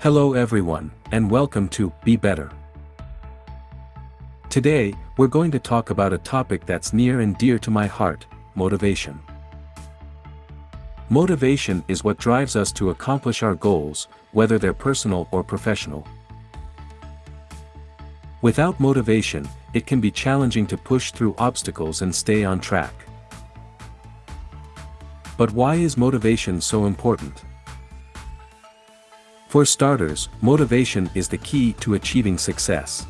Hello everyone, and welcome to Be Better. Today, we're going to talk about a topic that's near and dear to my heart, motivation. Motivation is what drives us to accomplish our goals, whether they're personal or professional. Without motivation, it can be challenging to push through obstacles and stay on track. But why is motivation so important? For starters, motivation is the key to achieving success.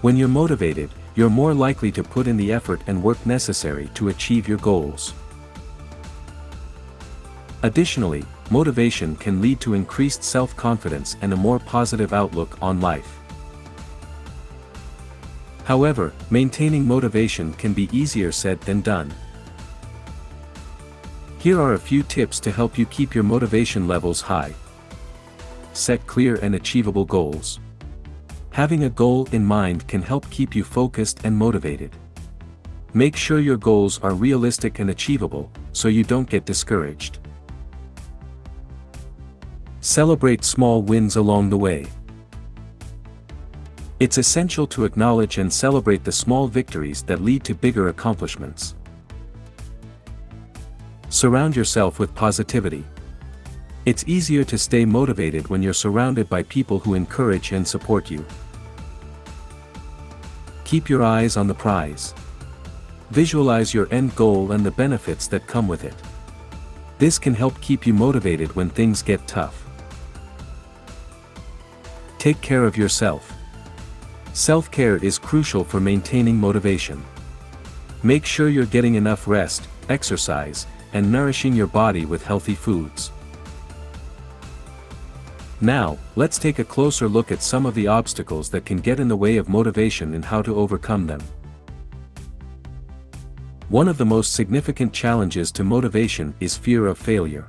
When you're motivated, you're more likely to put in the effort and work necessary to achieve your goals. Additionally, motivation can lead to increased self-confidence and a more positive outlook on life. However, maintaining motivation can be easier said than done. Here are a few tips to help you keep your motivation levels high. Set clear and achievable goals. Having a goal in mind can help keep you focused and motivated. Make sure your goals are realistic and achievable, so you don't get discouraged. Celebrate small wins along the way. It's essential to acknowledge and celebrate the small victories that lead to bigger accomplishments. Surround yourself with positivity. It's easier to stay motivated when you're surrounded by people who encourage and support you. Keep your eyes on the prize. Visualize your end goal and the benefits that come with it. This can help keep you motivated when things get tough. Take care of yourself. Self-care is crucial for maintaining motivation. Make sure you're getting enough rest, exercise, and nourishing your body with healthy foods. Now, let's take a closer look at some of the obstacles that can get in the way of motivation and how to overcome them. One of the most significant challenges to motivation is fear of failure.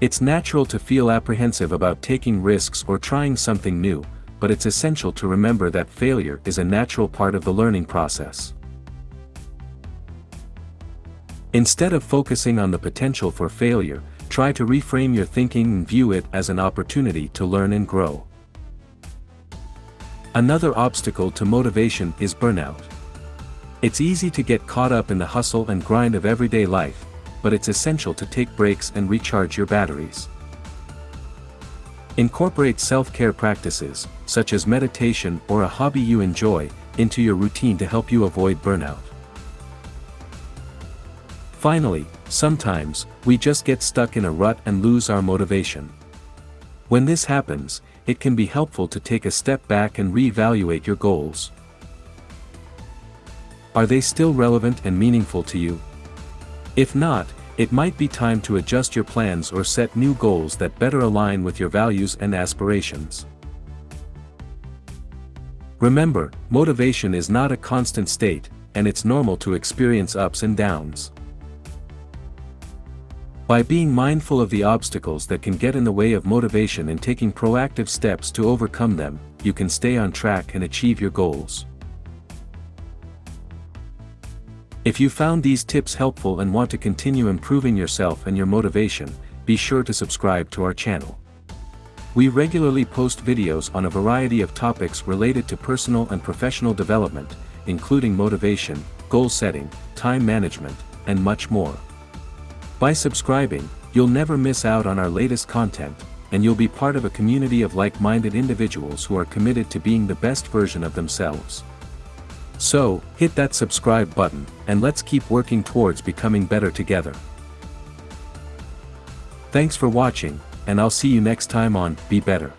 It's natural to feel apprehensive about taking risks or trying something new, but it's essential to remember that failure is a natural part of the learning process. Instead of focusing on the potential for failure, try to reframe your thinking and view it as an opportunity to learn and grow. Another obstacle to motivation is burnout. It's easy to get caught up in the hustle and grind of everyday life, but it's essential to take breaks and recharge your batteries. Incorporate self-care practices, such as meditation or a hobby you enjoy, into your routine to help you avoid burnout. Finally, sometimes, we just get stuck in a rut and lose our motivation. When this happens, it can be helpful to take a step back and re-evaluate your goals. Are they still relevant and meaningful to you? If not, it might be time to adjust your plans or set new goals that better align with your values and aspirations. Remember, motivation is not a constant state, and it's normal to experience ups and downs. By being mindful of the obstacles that can get in the way of motivation and taking proactive steps to overcome them, you can stay on track and achieve your goals. If you found these tips helpful and want to continue improving yourself and your motivation, be sure to subscribe to our channel. We regularly post videos on a variety of topics related to personal and professional development, including motivation, goal setting, time management, and much more. By subscribing, you'll never miss out on our latest content, and you'll be part of a community of like-minded individuals who are committed to being the best version of themselves. So, hit that subscribe button, and let's keep working towards becoming better together. Thanks for watching, and I'll see you next time on Be Better.